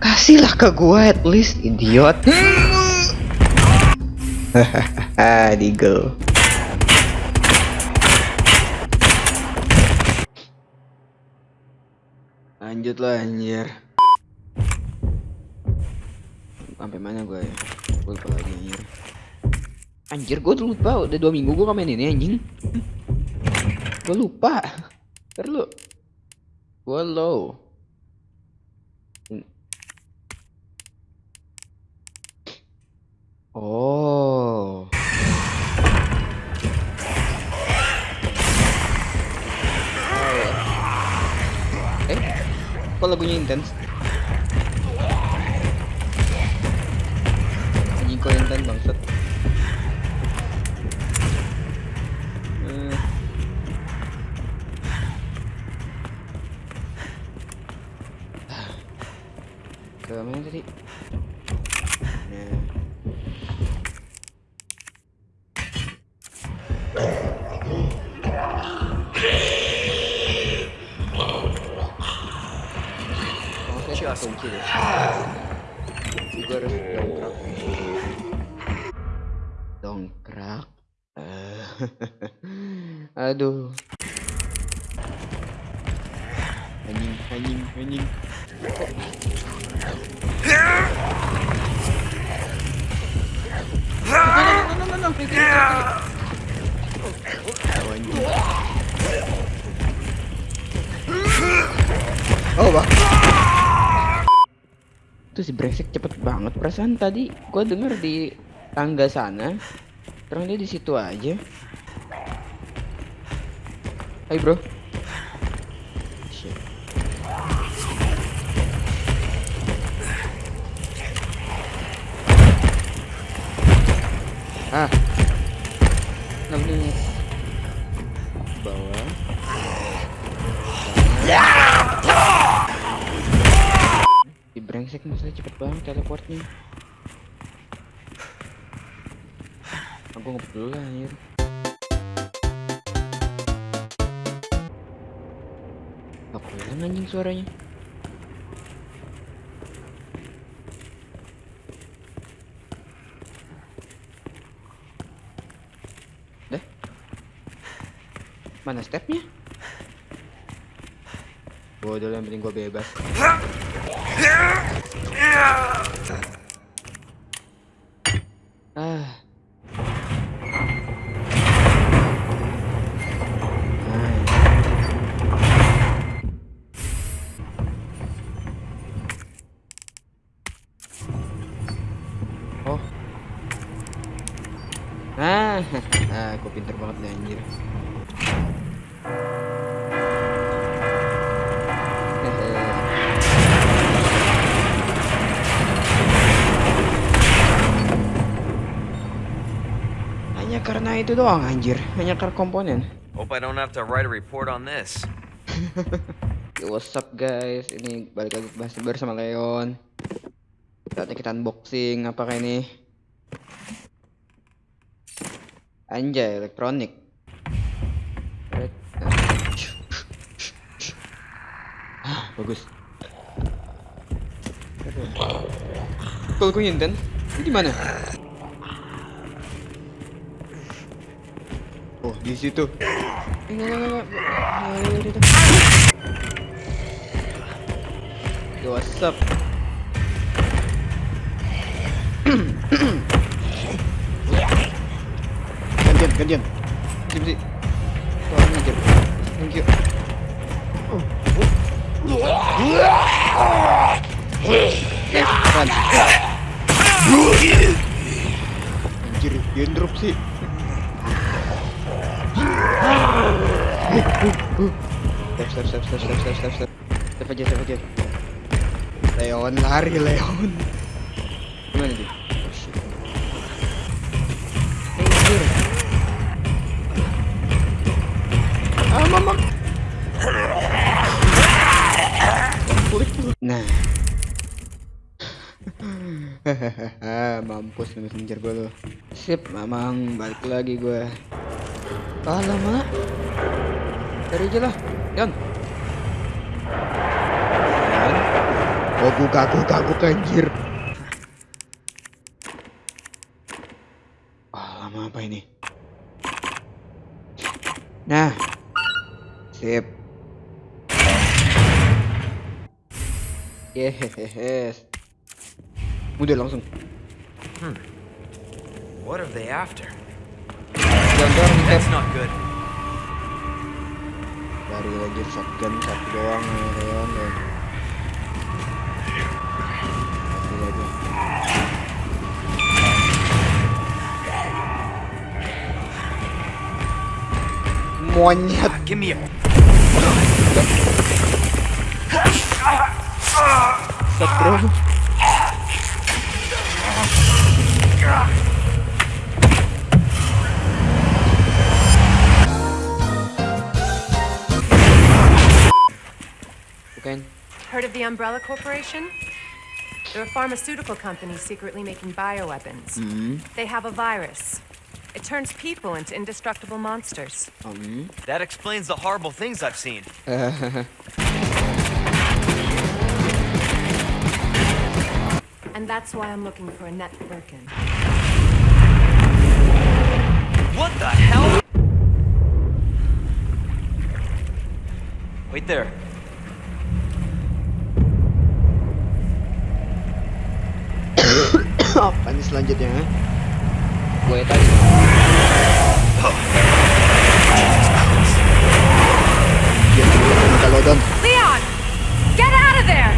Kasihlah ke gua at least, idiot. Hahaha, Deagle. Lanjut lah anjir. Sampai mana gua ya? Gua lupa lagi anjir. Anjir tuh lupa udah dua minggu gua main ini anjing. Gua lupa. Ntar lu. Gua low. Oh. Eh, kok lagunya intens? Anjing kok intens bangsat. Eh. Ke mana tadi? Nah. Deh. Juga harus dongkrak. Dongkrak. Eh, Aduh. Anjing, anjing, anjing. No, no, no, no, no, no, Oh, Itu si brengsek cepet banget perasaan tadi gua denger di tangga sana. Terus dia di situ aja. Hai, Bro. Ah. Nah, maksudnya cepet banget teleportnya. Aku nggak peduli lah anjir. Aku hilang anjing suaranya. Dah. Mana stepnya? Bodoh yang penting gua bebas. Ah. Oh. Ah, ah, aku pinter banget nih anjir. Hanya karena itu doang anjir, hanya karena komponen. Hope I don't have to write a report on this. Yo, what's up guys? Ini balik lagi bahas bersama Leon. Saatnya kita unboxing apakah ini? Anjay, elektronik. Ah, bagus. Kalau gue Inten, ini di mana? Di situ. Enggak, enggak, enggak. Yo, what's up? gantian, gantian. Sip, sip. Thank you. Oh. Eh. Anjir, dia drop sih. Step, step, step, step, step, step, step, step. Step aja, step aja. Leon lari, Leon. Gimana dia? Ah, mama. Nah. Mampus nih messenger gue lo. Sip, mamang balik lagi gue. Lama. Dari aja lah, Yon. Yon. Oh, gugak, gugak, gugak, anjir. Ah, lama apa ini? Nah. Sip. Yes. Udah langsung. What are they after? Jangan nih, That's not good. Dari anjir shotgun satu doang ya kan. dan- Satu aja. Monyet. Give me a. Set bro. Umbrella Corporation? They're a pharmaceutical company secretly making bioweapons. Hmm. They have a virus. It turns people into indestructible monsters. Hmm. That explains the horrible things I've seen. And that's why I'm looking for Annette Birkin. What the hell? Wait there. Apa nih selanjutnya? Gue tadi. Leon! Get out of there!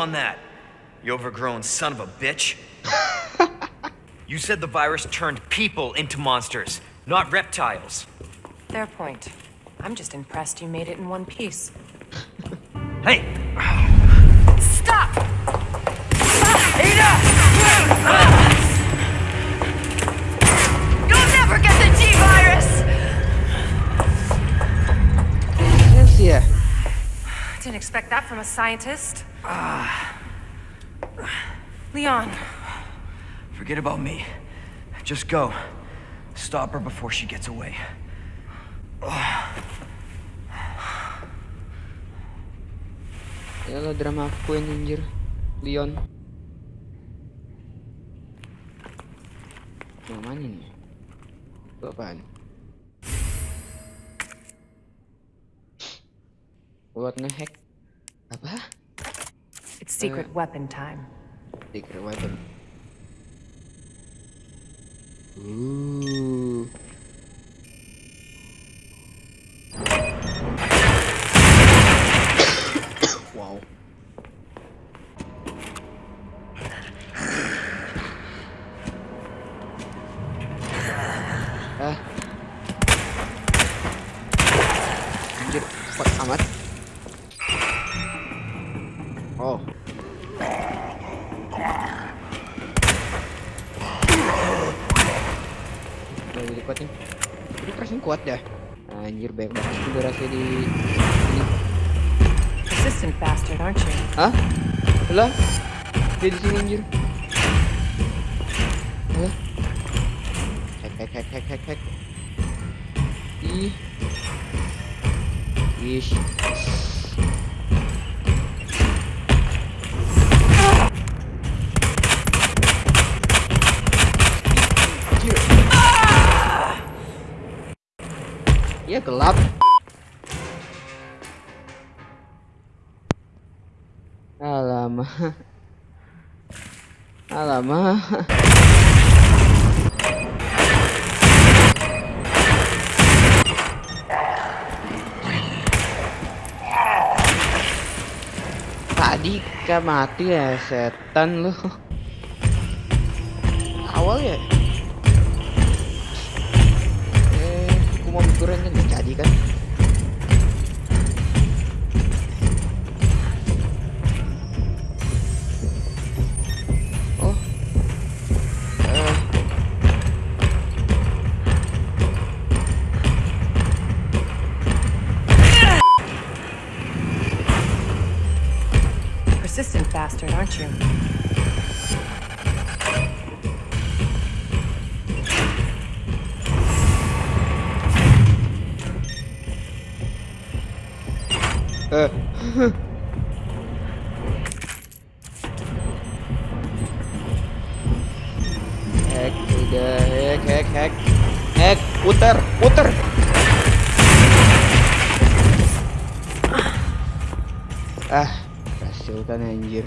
On that, you overgrown son of a bitch. you said the virus turned people into monsters, not reptiles. Fair point. I'm just impressed you made it in one piece. Hey! Stop! You'll never get the T-virus! Yes ya. Didn't expect that from a scientist. Leon, Forget about me. Just go. Stop her before she gets away. Drama queen anjir. Leon. Yang mana nih? Itu apaan? Buat ngehack. Apa? It's secret weapon time. Secret weapon. Ooh. Banyak banget juga rasanya di sini. Persistent bastard, aren't you? Hah? Lah? Dia di sini anjir. Lah? Hack hack hack hack hack hack. Ih. Ish. Iya gelap. Alamak. Alamak. Tadi mati ya setan lu. Awal ya. Bastard, aren't you? puter, puter. Ah, kan anjir.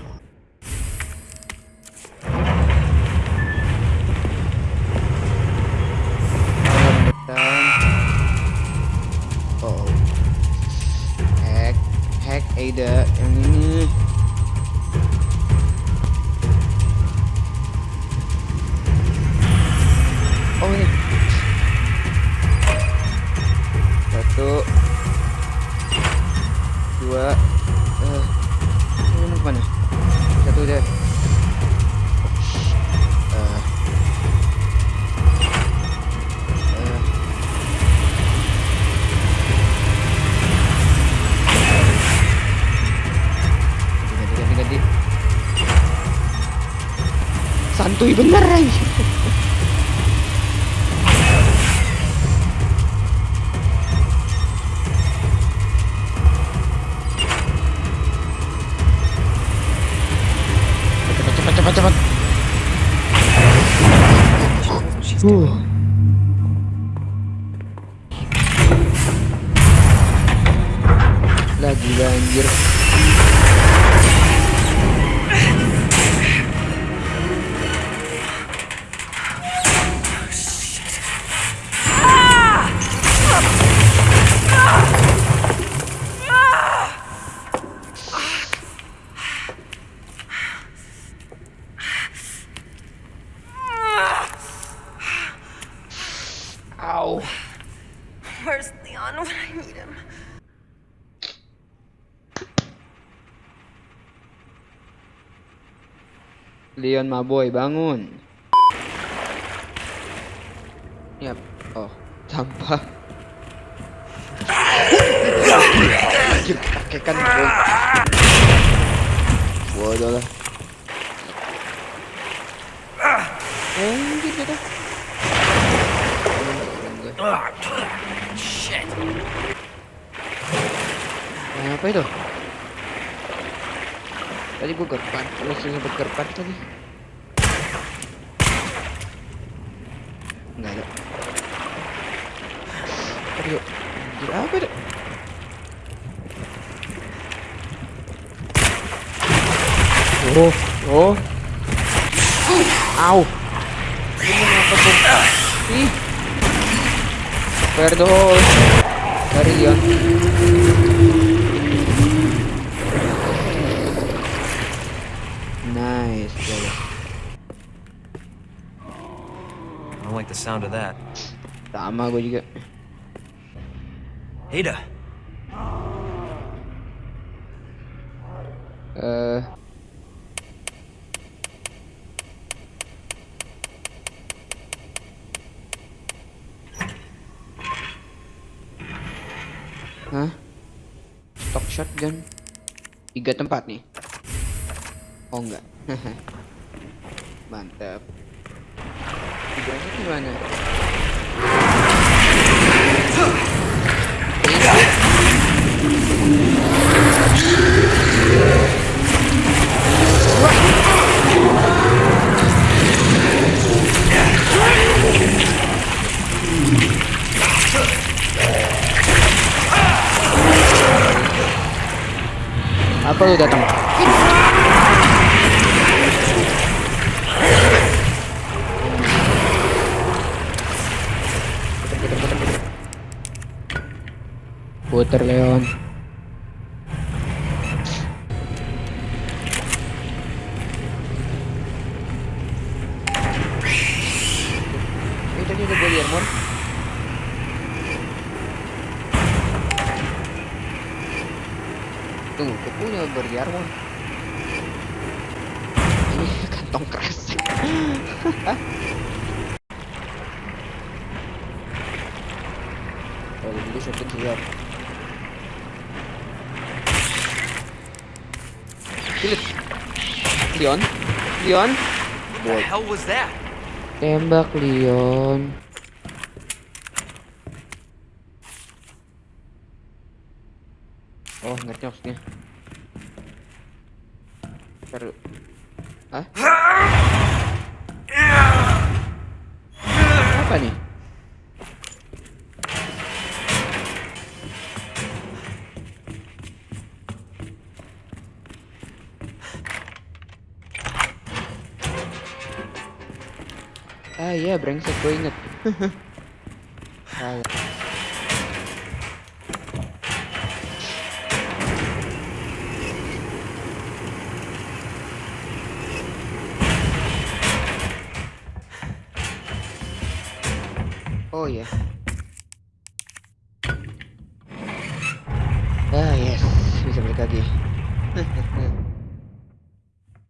Santuy bener anjir. Leon Maboy bangun. Yap. Oh, sampah. Anjir, kan. Bodoh lah. Anjir kita. Shit. Apa itu? Tadi gua gerpan, terus sempat gerpan tadi. Enggak ada. Aduh, anjir apa itu? Oh, oh. Au. Ini ngapa tuh? Ih. Perdol. Dari Leon. Nice, brother. I don't like the sound of that. Sama gue juga. Ada, Eh. Hah? Stock shotgun. Tiga tempat nih. Oh enggak. Mantap. Tiganya gimana? Apa lu datang? Puter Leon. Tadi ada body armor. Tuh, aku punya armor. Ini kantong kresek. Kalau dulu shotgun siap. Kilit. Leon. Leon. What the hell was that? Tembak Leon. Oh, ngerti maksudnya. Taruh. Hah? Apa nih? Ah iya, brengsek gue inget. Salah. Oh iya,